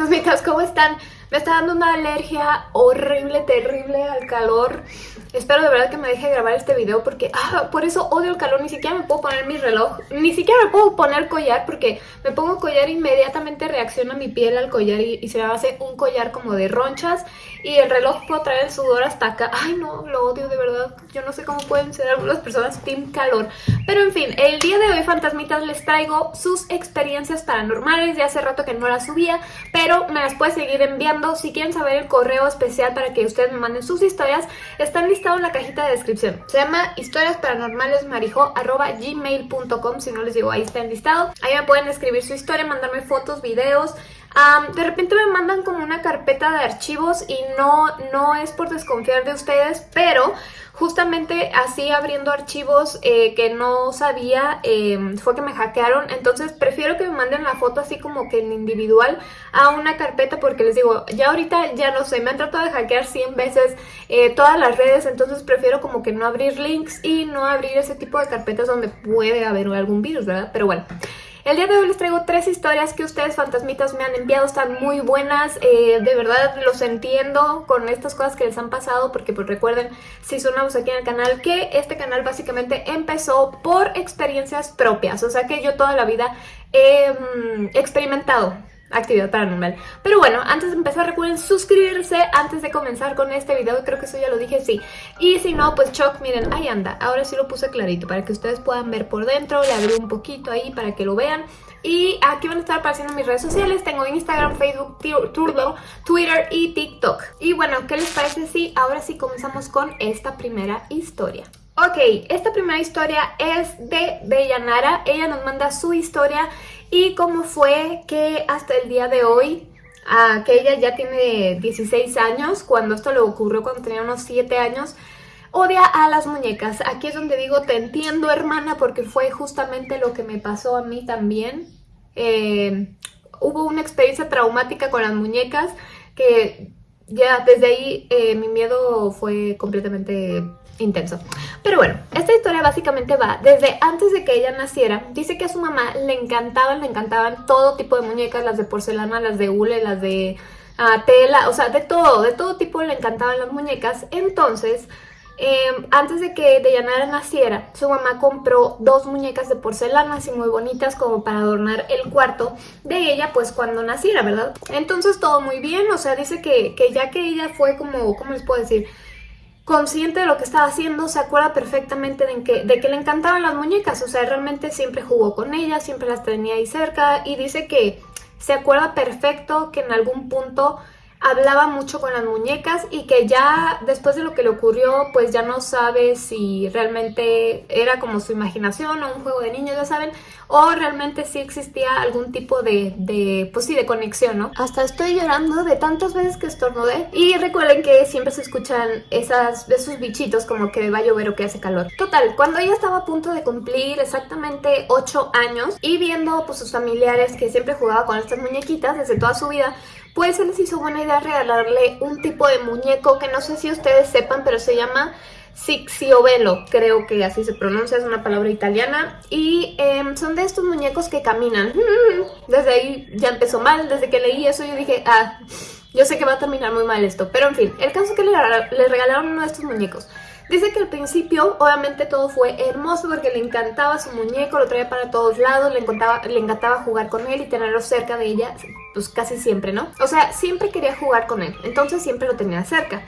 fantasmitas, ¿cómo están? Me está dando una alergia horrible, terrible al calor. Espero de verdad que me deje grabar este video porque ah, por eso odio el calor. Ni siquiera me puedo poner mi reloj, ni siquiera me puedo poner collar porque me pongo collar inmediatamente reacciona mi piel al collar y, se me hace un collar como de ronchas y el reloj puedo traer el sudor hasta acá. Ay no, lo odio de verdad. Yo no sé cómo pueden ser algunas personas team calor. Pero en fin, el día de hoy fantasmitas les traigo sus experiencias paranormales. Ya hace rato que no las subía, pero me las puede seguir enviando si quieren saber el correo especial para que ustedes me manden sus historias, están listados en la cajita de descripción. Se llama historiasparanormalesmarijo.gmail.com Si no les digo, ahí está listado. Ahí me pueden escribir su historia, mandarme fotos, videos, de repente me mandan como una carpeta de archivos y no, no es por desconfiar de ustedes, pero justamente así abriendo archivos eh, que no sabía em, fue que me hackearon, entonces prefiero que me manden la foto así como que en individual a una carpeta porque les digo, ya ahorita ya no sé, me han tratado de hackear 100 veces eh, todas las redes, entonces prefiero como que no abrir links y no abrir ese tipo de carpetas donde puede haber algún virus, ¿verdad? Pero bueno... El día de hoy les traigo tres historias que ustedes fantasmitas me han enviado, están muy buenas, eh, de verdad los entiendo con estas cosas que les han pasado porque pues recuerden, si son nuevos aquí en el canal, que este canal básicamente empezó por experiencias propias, o sea que yo toda la vida he mm, experimentado actividad paranormal. Pero bueno, antes de empezar recuerden suscribirse antes de comenzar con este video, creo que eso ya lo dije, sí. Y si no, pues Choc, miren, ahí anda, ahora sí lo puse clarito para que ustedes puedan ver por dentro, le abrí un poquito ahí para que lo vean. Y aquí van a estar apareciendo mis redes sociales, tengo Instagram, Facebook, Twitter y TikTok. Y bueno, ¿qué les parece si ahora sí comenzamos con esta primera historia? Ok, esta primera historia es de Bellanara, ella nos manda su historia y cómo fue que hasta el día de hoy, que ella ya tiene 16 años, cuando esto le ocurrió cuando tenía unos 7 años, odia a las muñecas. Aquí es donde digo, te entiendo hermana, porque fue justamente lo que me pasó a mí también. Eh, hubo una experiencia traumática con las muñecas que ya desde ahí eh, mi miedo fue completamente intenso. Pero bueno, esta historia básicamente va desde antes de que ella naciera. Dice que a su mamá le encantaban, le encantaban todo tipo de muñecas, las de porcelana, las de hule, las de ah, tela, o sea, de todo, de todo tipo le encantaban las muñecas. Entonces, em, antes de que Deyanara naciera, su mamá compró dos muñecas de porcelana así muy bonitas como para adornar el cuarto de ella pues cuando naciera, ¿verdad? Entonces todo muy bien, o sea, dice que, que ya que ella fue como, ¿cómo les puedo decir? Consciente de lo que estaba haciendo, se acuerda perfectamente de que, de que le encantaban las muñecas, o sea, realmente siempre jugó con ellas, siempre las tenía ahí cerca y dice que se acuerda perfecto que en algún punto hablaba mucho con las muñecas y que ya después de lo que le ocurrió pues ya no sabe si realmente era como su imaginación o un juego de niños, ya saben, o realmente sí existía algún tipo de, de pues sí, de conexión, ¿no? Hasta estoy llorando de tantas veces que estornudé y recuerden que siempre se escuchan esas, esos bichitos como que va a llover o que hace calor. Total, cuando ella estaba a punto de cumplir exactamente 8 años y viendo pues sus familiares que siempre jugaba con estas muñequitas desde toda su vida, pues se les hizo buena idea regalarle un tipo de muñeco que no sé si ustedes sepan, pero se llama Sixiovelo, creo que así se pronuncia, es una palabra italiana. Y em, son de estos muñecos que caminan. Desde ahí ya empezó mal, desde que leí eso yo dije, ah, yo sé que va a terminar muy mal esto. Pero en fin, el caso es que le regalaron uno de estos muñecos. Dice que al principio obviamente todo fue hermoso porque le encantaba su muñeco, lo traía para todos lados, le encantaba, le encantaba jugar con él y tenerlo cerca de ella, pues casi siempre, ¿no? O sea, siempre quería jugar con él, entonces siempre lo tenía cerca.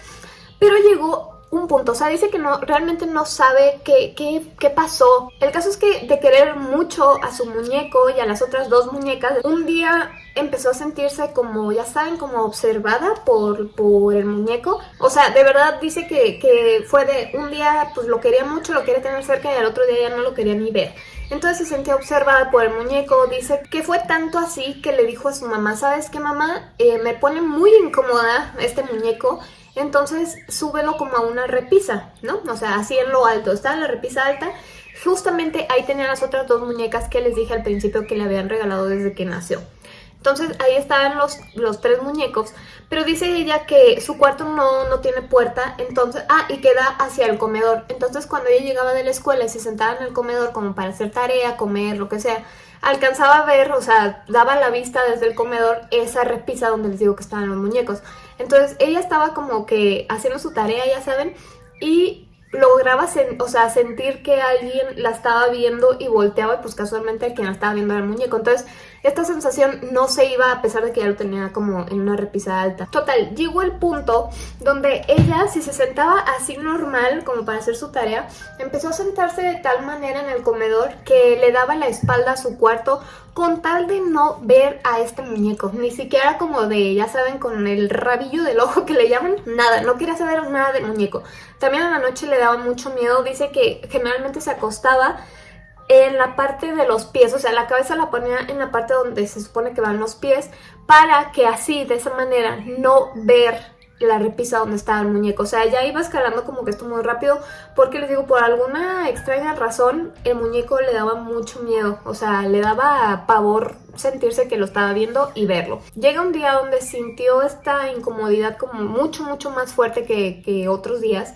Pero llegó un punto, o sea, dice que no, realmente no sabe qué, qué, qué, pasó. El caso es que de querer mucho a su muñeco y a las otras dos muñecas, un día empezó a sentirse como, ya saben, como observada por, por el muñeco. O sea, de verdad dice que, que fue de un día, pues lo quería mucho, lo quería tener cerca y al otro día ya no lo quería ni ver. Entonces se sentía observada por el muñeco, dice que fue tanto así que le dijo a su mamá, ¿sabes qué mamá? Eh, me pone muy incómoda este muñeco, entonces súbelo como a una repisa, ¿no? O sea, así en lo alto, está la repisa alta. Justamente ahí tenía las otras dos muñecas que les dije al principio que le habían regalado desde que nació. Entonces ahí estaban los, los tres muñecos, pero dice ella que su cuarto no, no tiene puerta, entonces, ah, y queda hacia el comedor. Entonces cuando ella llegaba de la escuela y se sentaba en el comedor como para hacer tarea, comer, lo que sea, alcanzaba a ver, o sea, daba la vista desde el comedor esa repisa donde les digo que estaban los muñecos. Entonces ella estaba como que haciendo su tarea, ya saben, y lograba o sea, sentir que alguien la estaba viendo y volteaba y pues casualmente el quien la estaba viendo era el muñeco. Entonces esta sensación no se iba a pesar de que ya lo tenía como en una repisa alta. Total, llegó el punto donde ella, si se sentaba así normal como para hacer su tarea, empezó a sentarse de tal manera en el comedor que le daba la espalda a su cuarto con tal de no ver a este muñeco, ni siquiera como de, ya saben, con el rabillo del ojo que le llaman, nada, no quería saber nada del muñeco. También a la noche le daba mucho miedo, dice que generalmente se acostaba en la parte de los pies, o sea, la cabeza la ponía en la parte donde se supone que van los pies, para que así, de esa manera, no ver la repisa donde estaba el muñeco. O sea, ya iba escalando como que esto muy rápido porque les digo, por alguna extraña razón el muñeco le daba mucho miedo. O sea, le daba pavor sentirse que lo estaba viendo y verlo. Llega un día donde sintió esta incomodidad como mucho, mucho más fuerte que, que otros días.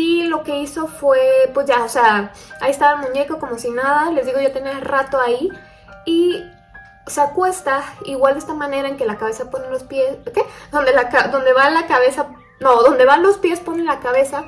Y lo que hizo fue, pues ya, o sea, ahí estaba el muñeco como si nada. Les digo, yo tenía rato ahí. Y se acuesta igual de esta manera en que la cabeza pone los pies, ¿qué? Donde, la, donde va la cabeza, no, donde van los pies pone la cabeza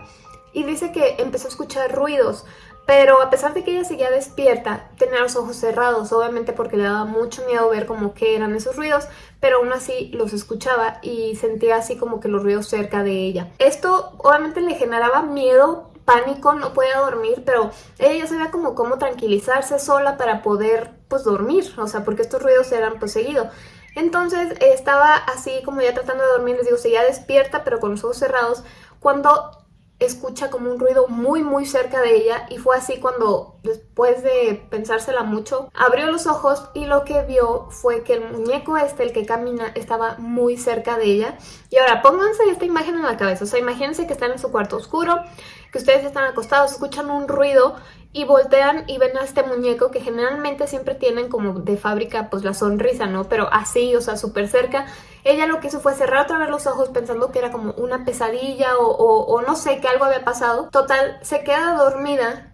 y dice que empezó a escuchar ruidos, pero a pesar de que ella seguía despierta, tenía los ojos cerrados, obviamente porque le daba mucho miedo ver como que eran esos ruidos, pero aún así los escuchaba y sentía así como que los ruidos cerca de ella. Esto obviamente le generaba miedo pánico, no podía dormir, pero ella ya sabía como cómo tranquilizarse sola para poder pues dormir, o sea, porque estos ruidos eran pues seguidos. Entonces estaba así como ya tratando de dormir, les digo, seguía despierta pero con los ojos cerrados, cuando escucha como un ruido muy muy cerca de ella y fue así cuando después de pensársela mucho abrió los ojos y lo que vio fue que el muñeco este, el que camina, estaba muy cerca de ella. Y ahora pónganse esta imagen en la cabeza, o sea imagínense que están en su cuarto oscuro que ustedes están acostados, escuchan un ruido y voltean y ven a este muñeco que generalmente siempre tienen como de fábrica pues la sonrisa, ¿no? Pero así, o sea, súper cerca. Ella lo que hizo fue cerrar otra vez los ojos pensando que era como una pesadilla o, o no sé, que algo había pasado. Total, se queda dormida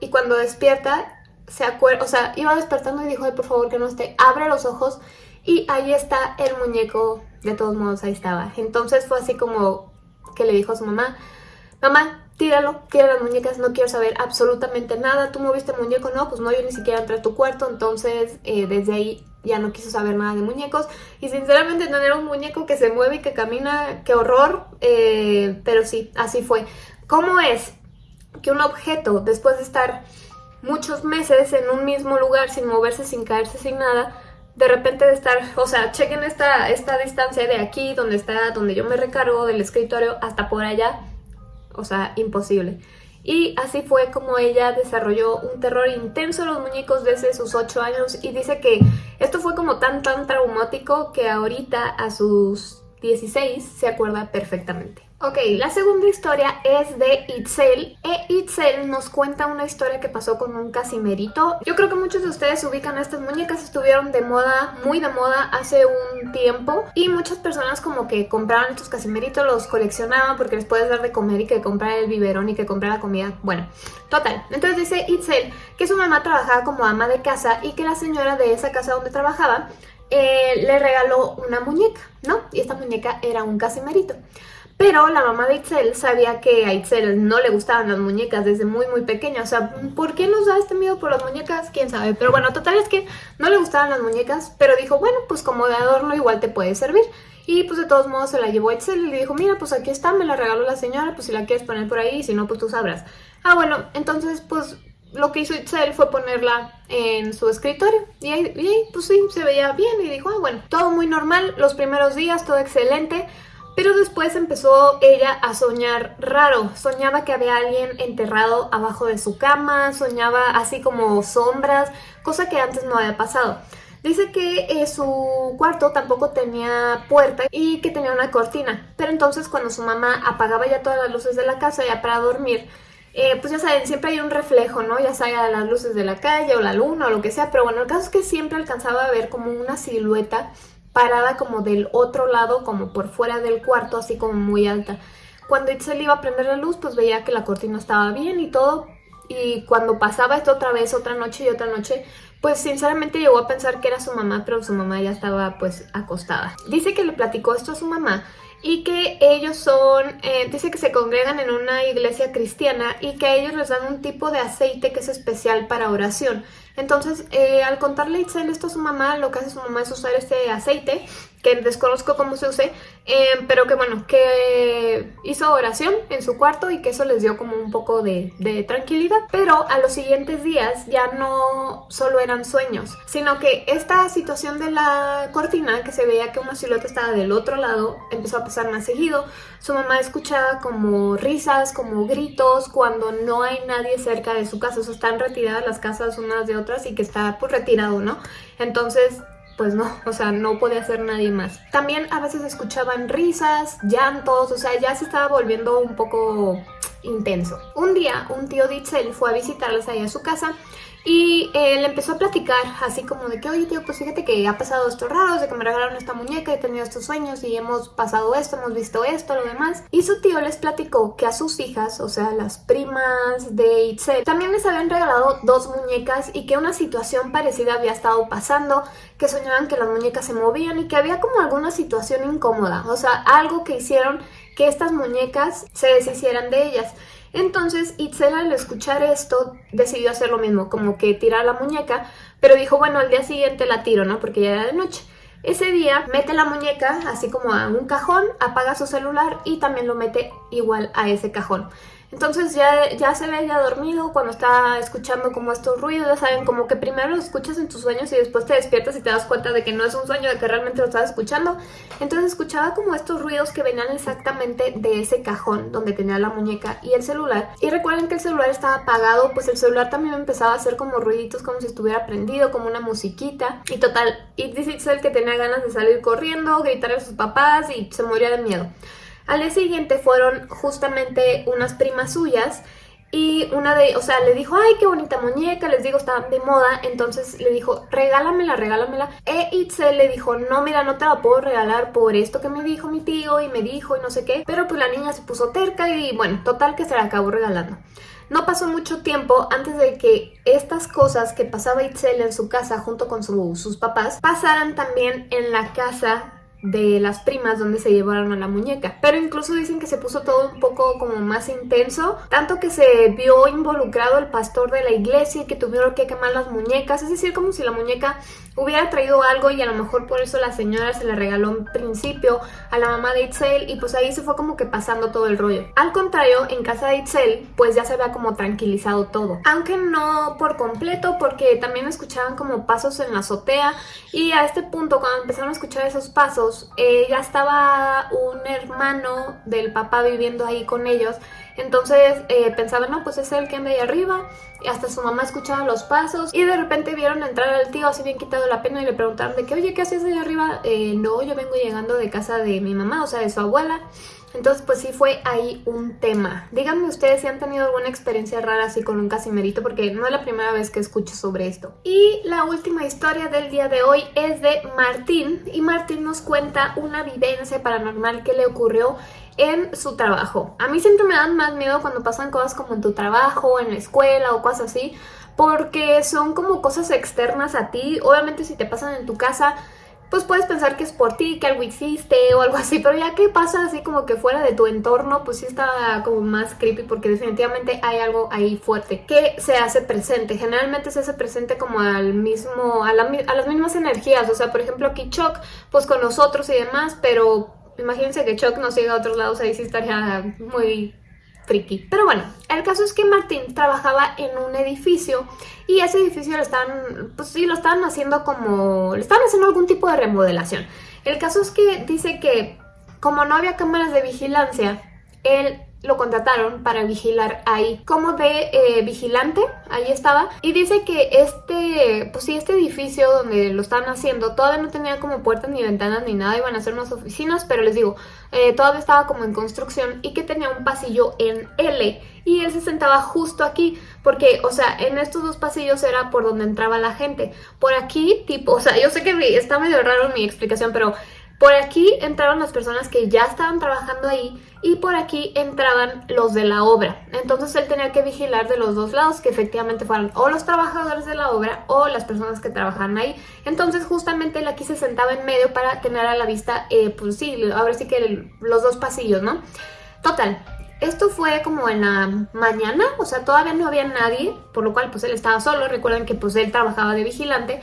y cuando despierta se acuerda, o sea, iba despertando y dijo, Ay, por favor que no esté, abre los ojos y ahí está el muñeco, de todos modos ahí estaba. Entonces fue así como que le dijo a su mamá, mamá, tíralo, tira las muñecas, no quiero saber absolutamente nada, tú moviste el muñeco, no, pues no, yo ni siquiera entré a tu cuarto, entonces eh, desde ahí ya no quiso saber nada de muñecos y sinceramente tener un muñeco que se mueve y que camina, qué horror, eh, pero sí, así fue. ¿Cómo es que un objeto, después de estar muchos meses en un mismo lugar sin moverse, sin caerse, sin nada, de repente de estar, o sea, chequen esta, esta distancia de aquí, donde está, donde yo me recargo del escritorio, hasta por allá, o sea, imposible. Y así fue como ella desarrolló un terror intenso a los muñecos desde sus 8 años y dice que esto fue como tan tan traumático que ahorita a sus 16 se acuerda perfectamente. Ok, la segunda historia es de Itzel. E Itzel nos cuenta una historia que pasó con un casimerito. Yo creo que muchos de ustedes ubican a estas muñecas, estuvieron de moda, muy de moda hace un tiempo. Y muchas personas como que compraban estos casimeritos, los coleccionaban porque les puedes dar de comer y que comprar el biberón y que comprar la comida. Bueno, total. Entonces dice Itzel que su mamá trabajaba como ama de casa y que la señora de esa casa donde trabajaba eh, le regaló una muñeca, ¿no? Y esta muñeca era un casimerito. Pero la mamá de Itzel sabía que a Itzel no le gustaban las muñecas desde muy muy pequeña. O sea, ¿por qué nos da este miedo por las muñecas? ¿Quién sabe? Pero bueno, total es que no le gustaban las muñecas, pero dijo, bueno, pues como de adorno igual te puede servir. Y pues de todos modos se la llevó a Itzel y le dijo, mira, pues aquí está, me la regaló la señora, pues si la quieres poner por ahí, si no, pues tú sabrás. Ah, bueno, entonces pues lo que hizo Itzel fue ponerla en su escritorio y ahí, y ahí, pues sí, se veía bien y dijo, ah, bueno, todo muy normal, los primeros días, todo excelente, pero después empezó ella a soñar raro, soñaba que había alguien enterrado abajo de su cama, soñaba así como sombras, cosa que antes no había pasado. Dice que eh, su cuarto tampoco tenía puerta y que tenía una cortina, pero entonces cuando su mamá apagaba ya todas las luces de la casa ya para dormir, eh, pues ya saben, siempre hay un reflejo, ¿no? Ya sea las luces de la calle o la luna o lo que sea, pero bueno, el caso es que siempre alcanzaba a ver como una silueta parada como del otro lado, como por fuera del cuarto, así como muy alta. Cuando Itzel iba a prender la luz, pues veía que la cortina estaba bien y todo. Y cuando pasaba esto otra vez, otra noche y otra noche, pues sinceramente llegó a pensar que era su mamá, pero su mamá ya estaba pues acostada. Dice que le platicó esto a su mamá y que ellos son, eh, dice que se congregan en una iglesia cristiana y que a ellos les dan un tipo de aceite que es especial para oración. Entonces, eh, al contarle Itzel esto a su mamá, lo que hace su mamá es usar este aceite que desconozco cómo se use, em, pero que bueno, que hizo oración en su cuarto y que eso les dio como un poco de, tranquilidad. Pero a los siguientes días ya no solo eran sueños, sino que esta situación de la cortina, que se veía que una silueta estaba del otro lado, empezó a pasar más seguido. Su mamá escuchaba como risas, como gritos, cuando no hay nadie cerca de su casa, o sea, están retiradas las casas unas de otras y que está pues retirado, ¿no? Entonces pues no, o sea, no podía ser nadie más. También a veces escuchaban risas, llantos, o sea, ya se estaba volviendo un poco intenso. Un día, un tío de Itzel fue a visitarles ahí a su casa y él le empezó a platicar así como de que, oye tío, pues fíjate que ha pasado esto raro, de que me regalaron esta muñeca, he tenido estos sueños y hemos pasado esto, hemos visto esto, lo demás. Y su tío les platicó que a sus hijas, o sea, las primas de Itzel, también les habían regalado dos muñecas y que una situación parecida había estado pasando, que soñaban que las muñecas se movían y que había como alguna situación incómoda, o sea, algo que hicieron que estas muñecas se deshicieran de ellas. Entonces Itzel al escuchar esto decidió hacer lo mismo, como que tirar la muñeca, pero dijo, bueno, al día siguiente la tiro, ¿no? Porque ya era de noche. Ese día mete la muñeca así como a un cajón, apaga su celular y también lo mete igual a ese cajón. Entonces ya, ya se ve ya dormido cuando está escuchando como estos ruidos, ya saben, como que primero lo escuchas en tus sueños y después te despiertas y te das cuenta de que no es un sueño, de que realmente lo estás escuchando. Entonces escuchaba como estos ruidos que venían exactamente de ese cajón donde tenía la muñeca y el celular. Y recuerden que el celular estaba apagado, pues el celular también empezaba a hacer como ruiditos como si estuviera prendido, como una musiquita. Y total, y dice el que tenía ganas de salir corriendo, gritar a sus papás y se moría de miedo. Al día siguiente fueron justamente unas primas suyas y una de, o sea, le dijo, ay, qué bonita muñeca, les digo, estaban de moda, entonces le dijo, regálamela, regálamela. E Itzel le dijo, no, mira, no te la puedo regalar por esto que me dijo mi tío y me dijo y no sé qué. Pero pues la niña se puso terca y bueno, total que se la acabó regalando. No pasó mucho tiempo antes de que estas cosas que pasaba Itzel en su casa junto con sus papás pasaran también en la casa de las primas donde se llevaron a la muñeca. Pero incluso dicen que se puso todo un poco como más intenso, tanto que se vio involucrado el pastor de la iglesia y que tuvieron que quemar las muñecas, es decir, como si la muñeca hubiera traído algo y a lo mejor por eso la señora se le regaló en principio a la mamá de Itzel y pues ahí se fue como que pasando todo el rollo. Al contrario, en casa de Itzel pues ya se había como tranquilizado todo, aunque no por completo porque también escuchaban como pasos en la azotea y a este punto cuando empezaron a escuchar esos pasos eh, ya estaba un hermano del papá viviendo ahí con ellos, entonces eh, pensaban, no, pues es el que anda ahí arriba, y hasta su mamá escuchaba los pasos, y de repente vieron entrar al tío así bien quitado la pena y le preguntaron de que, oye, ¿qué haces ahí arriba? Eh, no, yo vengo llegando de casa de mi mamá, o sea, de su abuela, entonces pues sí fue ahí un tema. Díganme ustedes si han tenido alguna experiencia rara así con un casimerito porque no es la primera vez que escucho sobre esto. Y la última historia del día de hoy es de Martín y Martín nos cuenta una vivencia paranormal que le ocurrió en su trabajo. A mí siempre me dan más miedo cuando pasan cosas como en tu trabajo, en la escuela o cosas así porque son como cosas externas a ti. Obviamente si te pasan en tu casa pues puedes pensar que es por ti, que algo hiciste o algo así, pero ya que pasa así como que fuera de tu entorno, pues sí está como más creepy porque definitivamente hay algo ahí fuerte que se hace presente. Generalmente se hace presente como al mismo, a, a las mismas energías, o sea, por ejemplo aquí Chuck, pues con nosotros y demás, pero imagínense que Chuck nos siga a otros lados, ahí sí estaría muy friki. Pero bueno, el caso es que Martín trabajaba en un edificio y ese edificio lo estaban, pues sí, lo estaban haciendo como, le estaban haciendo algún tipo de remodelación. El caso es que dice que como no había cámaras de vigilancia, él lo contrataron para vigilar ahí. Como de eh, vigilante, ahí estaba. Y dice que este, pues sí, este edificio donde lo estaban haciendo todavía no tenía como puertas ni ventanas ni nada, iban a ser unas oficinas, pero les digo, eh, todavía estaba como en construcción y que tenía un pasillo en L. Y él se sentaba justo aquí porque, o sea, en estos dos pasillos era por donde entraba la gente, por aquí tipo, o sea, yo sé que está medio raro mi explicación, pero Por aquí entraron las personas que ya estaban trabajando ahí y por aquí entraban los de la obra. Entonces él tenía que vigilar de los dos lados que efectivamente fueran o los trabajadores de la obra o las personas que trabajaban ahí. Entonces justamente él aquí se sentaba en medio para tener a la vista, eh, pues sí, ahora sí que los dos pasillos, ¿no? Total, esto fue como en la mañana, o sea, todavía no había nadie, por lo cual pues él estaba solo, recuerden que pues él trabajaba de vigilante.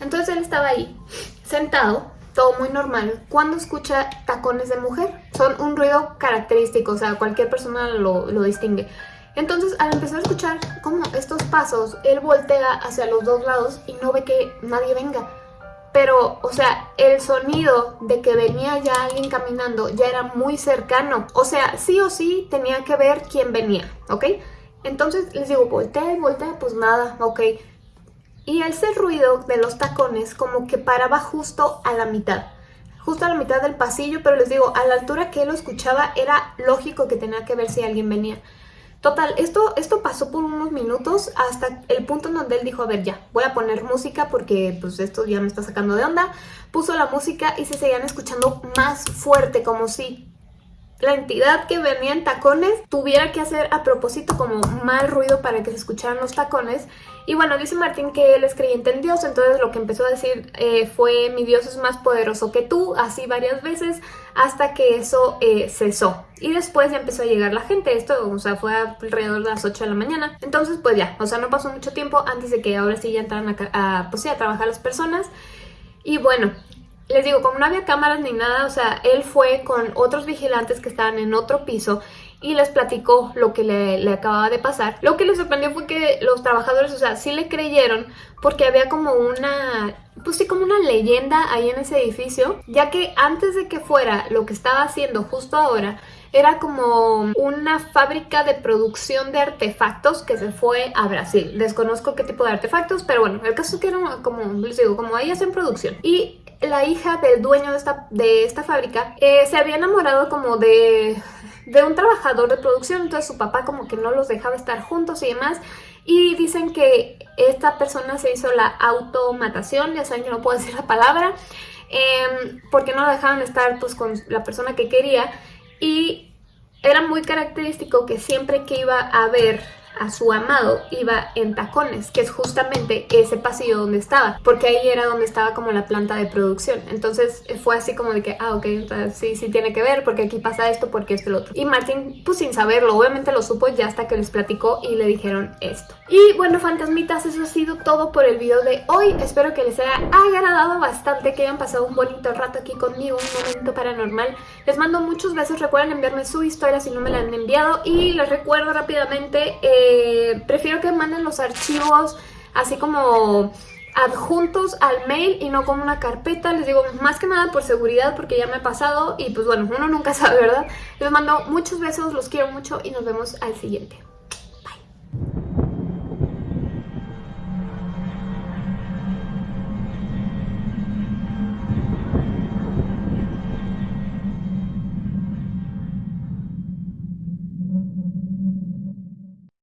Entonces él estaba ahí, sentado, todo muy normal, cuando escucha tacones de mujer. Son un ruido característico, o sea, cualquier persona lo, lo distingue. Entonces, al empezar a escuchar como estos pasos, él voltea hacia los dos lados y no ve que nadie venga. Pero, o sea, el sonido de que venía ya alguien caminando ya era muy cercano. O sea, sí o sí tenía que ver quién venía, ¿ok? Entonces les digo, voltea y voltea, pues nada, ok. Y ese ruido de los tacones como que paraba justo a la mitad. Justo a la mitad del pasillo, pero les digo, a la altura que él lo escuchaba era lógico que tenía que ver si alguien venía. Total, esto, esto pasó por unos minutos hasta el punto en donde él dijo, a ver ya, voy a poner música porque pues esto ya me está sacando de onda. Puso la música y se seguían escuchando más fuerte, como si la entidad que venía en tacones tuviera que hacer a propósito como mal ruido para que se escucharan los tacones. Y bueno, dice Martín que él es creyente en Dios, entonces lo que empezó a decir eh, fue mi Dios es más poderoso que tú, así varias veces, hasta que eso eh, cesó. Y después ya empezó a llegar la gente, esto, o sea, fue alrededor de las 8 de la mañana. Entonces pues ya, o sea, no pasó mucho tiempo antes de que ahora sí ya entraran a, pues, a trabajar las personas. Y bueno, les digo, como no había cámaras ni nada, o sea, él fue con otros vigilantes que estaban en otro piso y les platicó lo que le, acababa de pasar. Lo que les sorprendió fue que los trabajadores, o sea, sí le creyeron porque había como una, pues sí, como una leyenda ahí en ese edificio, ya que antes de que fuera lo que estaba haciendo justo ahora, era como una fábrica de producción de artefactos que se fue a Brasil. Desconozco qué tipo de artefactos, pero bueno, el caso es que era como, les digo, como ahí hacen producción. Y la hija del dueño de esta, de esta fábrica eh, se había enamorado como de, de un trabajador de producción, entonces su papá como que no los dejaba estar juntos y demás. Y dicen que esta persona se hizo la automatación, ya saben que no puedo decir la palabra, em, porque no dejaban estar pues con la persona que quería. Y era muy característico que siempre que iba a ver a su amado iba en tacones, que es justamente ese pasillo donde estaba, porque ahí era donde estaba como la planta de producción. Entonces eh, fue así como de que, ah, ok, entonces sí, sí tiene que ver, porque aquí pasa esto, porque esto y lo otro. Y Martín, pues sin saberlo, obviamente lo supo ya hasta que les platicó y le dijeron esto. Y bueno, fantasmitas, eso ha sido todo por el video de hoy. Espero que les haya agradado bastante, que hayan pasado un bonito rato aquí conmigo, un momento paranormal. Les mando muchos besos, recuerden enviarme su historia si no me la han enviado y les recuerdo rápidamente... Eh, eh, prefiero que manden los archivos así como adjuntos al mail y no como una carpeta, les digo más que nada por seguridad porque ya me ha pasado y pues bueno, uno nunca sabe, ¿verdad? Les mando muchos besos, los quiero mucho y nos vemos al siguiente.